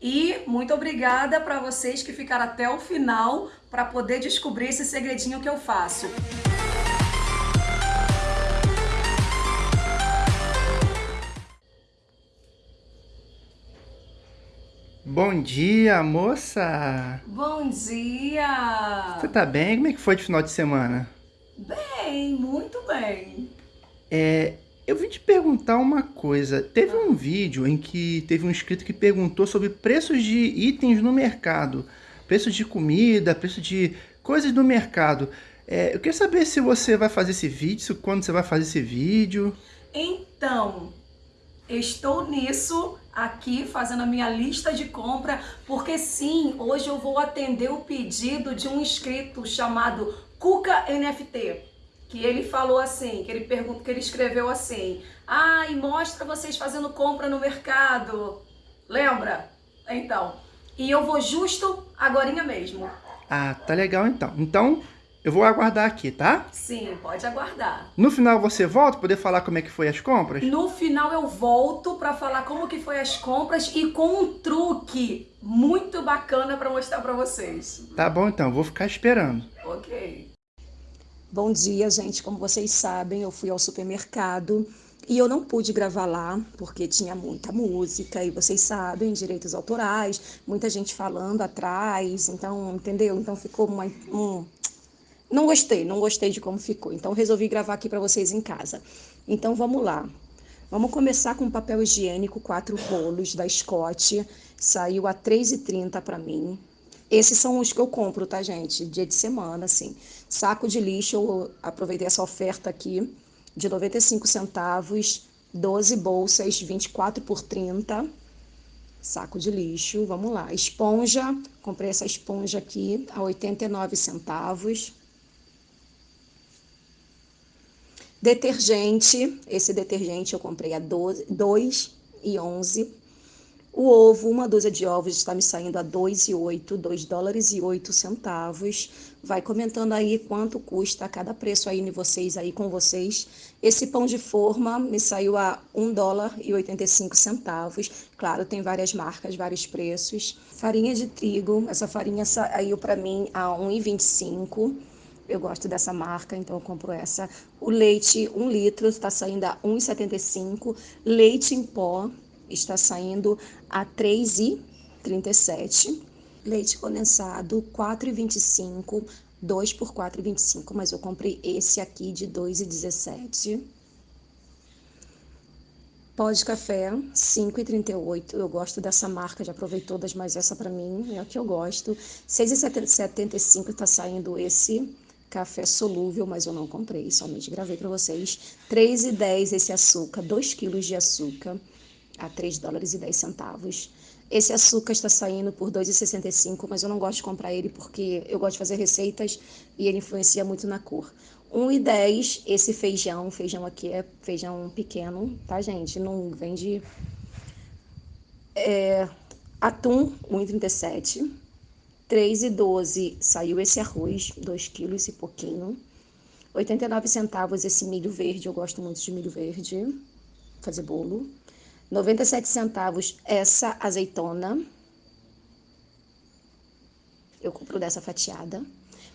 E muito obrigada para vocês que ficaram até o final para poder descobrir esse segredinho que eu faço. Bom dia, moça! Bom dia! Você tá bem? Como é que foi de final de semana? Bem, muito bem. É, eu vim te perguntar uma coisa. Teve um vídeo em que teve um inscrito que perguntou sobre preços de itens no mercado. Preço de comida, preço de coisas do mercado. É, eu queria saber se você vai fazer esse vídeo, quando você vai fazer esse vídeo. Então, estou nisso aqui fazendo a minha lista de compra, porque sim, hoje eu vou atender o pedido de um inscrito chamado Cuca NFT que ele falou assim, que ele perguntou, que ele escreveu assim: "Ah, e mostra vocês fazendo compra no mercado". Lembra? Então, e eu vou justo agorinha mesmo. Ah, tá legal então. Então, eu vou aguardar aqui, tá? Sim, pode aguardar. No final você volta para poder falar como é que foi as compras? No final eu volto para falar como que foi as compras e com um truque muito bacana para mostrar para vocês. Tá bom então, vou ficar esperando. OK. Bom dia, gente. Como vocês sabem, eu fui ao supermercado e eu não pude gravar lá porque tinha muita música e vocês sabem, direitos autorais, muita gente falando atrás, então, entendeu? Então ficou uma, um... não gostei, não gostei de como ficou. Então resolvi gravar aqui para vocês em casa. Então vamos lá. Vamos começar com papel higiênico, quatro rolos da Scott. Saiu a R$ 3,30 para mim. Esses são os que eu compro, tá, gente? Dia de semana, assim. Saco de lixo, eu aproveitei essa oferta aqui de 95 centavos, 12 bolsas, 24 por 30. Saco de lixo, vamos lá. Esponja, comprei essa esponja aqui a 89 centavos. Detergente, esse detergente eu comprei a 12, 2 e 11 o ovo, uma dúzia de ovos está me saindo a 2,8, 2 dólares e 8 centavos. Vai comentando aí quanto custa cada preço aí em vocês aí com vocês. Esse pão de forma me saiu a 1 dólar e 85 centavos. Claro, tem várias marcas, vários preços. Farinha de trigo, essa farinha saiu para mim a 1,25. Eu gosto dessa marca, então eu compro essa. O leite, 1 litro, está saindo a 1,75. Leite em pó, está saindo a 3,37. Leite condensado 4,25, 2 por 4,25, mas eu comprei esse aqui de 2,17. Pó de café, 5,38. Eu gosto dessa marca, já provei todas, mas essa para mim é a que eu gosto. 6,75 está saindo esse café solúvel, mas eu não comprei, somente gravei para vocês. 3,10 esse açúcar, 2 quilos de açúcar a 3 dólares e 10 centavos. Esse açúcar está saindo por 2,65, mas eu não gosto de comprar ele porque eu gosto de fazer receitas e ele influencia muito na cor. 1,10 esse feijão, feijão aqui é feijão pequeno, tá gente? Não vende é, atum 1,37. 3,12 saiu esse arroz, 2 quilos e pouquinho. 89 centavos esse milho verde, eu gosto muito de milho verde, fazer bolo. 97 centavos essa azeitona. Eu compro dessa fatiada.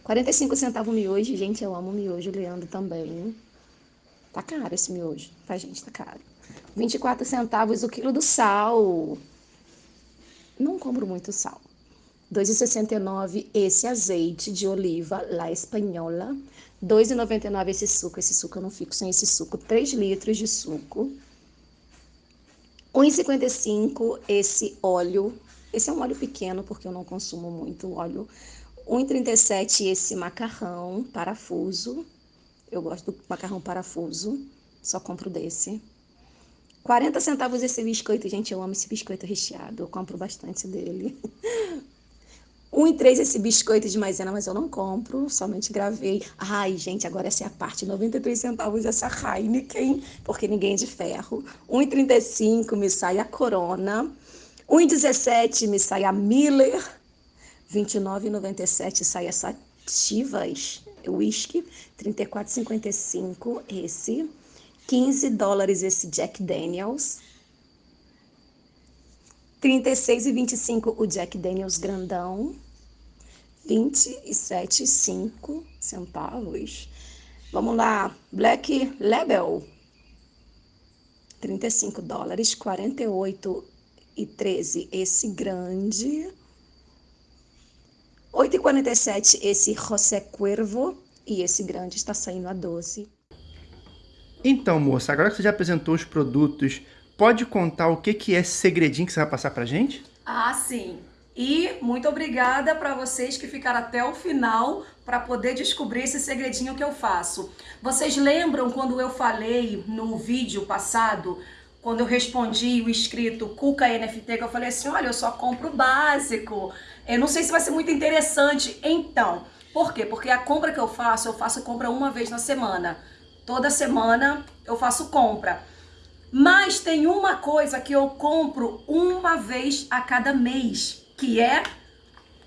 45 centavos miojo. Gente, eu amo miojo, Leandro também. Tá caro esse miojo, tá, gente? Tá caro. 24 centavos o quilo do sal. Não compro muito sal. 2,69 esse azeite de oliva La Espanhola. 2,99 esse suco. Esse suco eu não fico sem esse suco. 3 litros de suco. 1,55 esse óleo. Esse é um óleo pequeno, porque eu não consumo muito óleo. 1,37 esse macarrão parafuso. Eu gosto do macarrão parafuso. Só compro desse. 40 centavos esse biscoito. Gente, eu amo esse biscoito recheado. Eu compro bastante dele. 1,3 esse biscoito de maisena, mas eu não compro, somente gravei. Ai, gente, agora essa é a parte, 93 centavos essa Heineken, porque ninguém é de ferro. 1,35 me sai a Corona. 1,17 me sai a Miller. 29,97 sai essa Chivas, whisky. 34,55 esse. 15 dólares esse Jack Daniels. 36 e 25 o Jack Daniels grandão. 27,5 centavos. Vamos lá, Black Label. 35 dólares, 48 e 13 esse grande. 8,47 esse José Cuervo e esse grande está saindo a 12. Então, moça, agora que você já apresentou os produtos, pode contar o que, que é esse segredinho que você vai passar pra gente? Ah, sim. E muito obrigada para vocês que ficaram até o final para poder descobrir esse segredinho que eu faço. Vocês lembram quando eu falei no vídeo passado, quando eu respondi o inscrito Cuca NFT, que eu falei assim, olha, eu só compro o básico. Eu não sei se vai ser muito interessante. Então, por quê? Porque a compra que eu faço, eu faço compra uma vez na semana. Toda semana eu faço compra. Mas tem uma coisa que eu compro uma vez a cada mês que é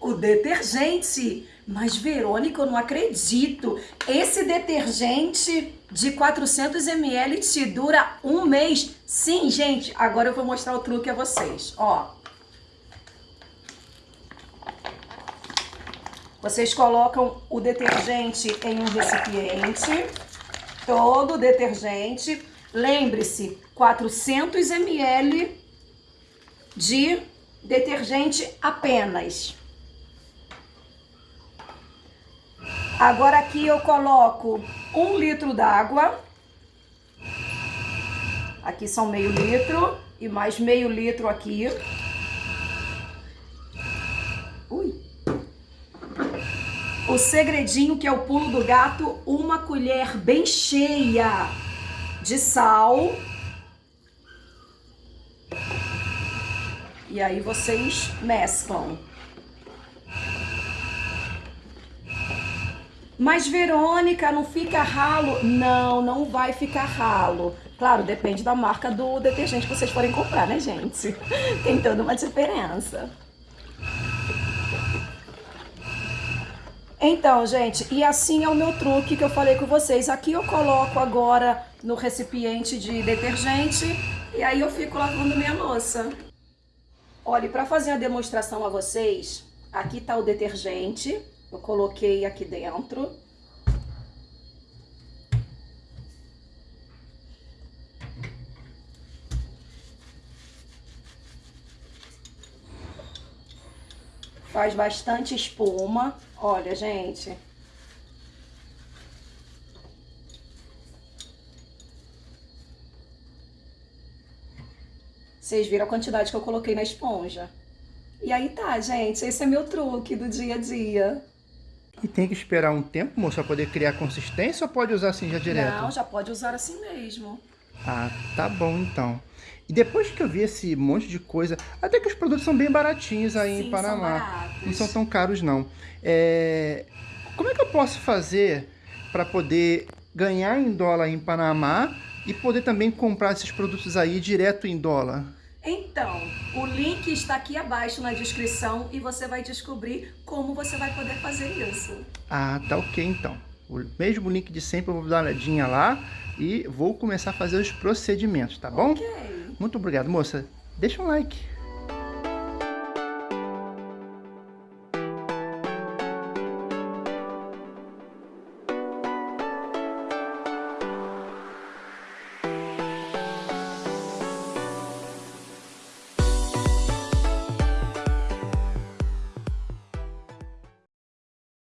o detergente. Mas, Verônica, eu não acredito. Esse detergente de 400 ml te dura um mês. Sim, gente, agora eu vou mostrar o truque a vocês. Ó. Vocês colocam o detergente em um recipiente, todo o detergente. Lembre-se, 400 ml de detergente apenas. Agora aqui eu coloco um litro d'água. Aqui são meio litro e mais meio litro aqui. Ui. O segredinho que é o pulo do gato, uma colher bem cheia de sal. E aí vocês mesclam. Mas Verônica, não fica ralo? Não, não vai ficar ralo. Claro, depende da marca do detergente que vocês forem comprar, né, gente? Tem toda uma diferença. Então, gente, e assim é o meu truque que eu falei com vocês. Aqui eu coloco agora no recipiente de detergente e aí eu fico lavando minha louça. Olha, para fazer a demonstração a vocês, aqui está o detergente, eu coloquei aqui dentro. Faz bastante espuma. Olha, gente, Vocês viram a quantidade que eu coloquei na esponja. E aí tá, gente, esse é meu truque do dia a dia. E tem que esperar um tempo, moça, pra poder criar consistência ou pode usar assim já direto? Não, já pode usar assim mesmo. Ah, tá bom então. E depois que eu vi esse monte de coisa, até que os produtos são bem baratinhos aí Sim, em Panamá. São não são tão caros não. É... Como é que eu posso fazer para poder ganhar em dólar em Panamá e poder também comprar esses produtos aí direto em dólar? Então, o link está aqui abaixo na descrição e você vai descobrir como você vai poder fazer isso. Ah, tá ok então. O mesmo link de sempre, eu vou dar uma olhadinha lá e vou começar a fazer os procedimentos, tá bom? Ok. Muito obrigado, moça. Deixa um like.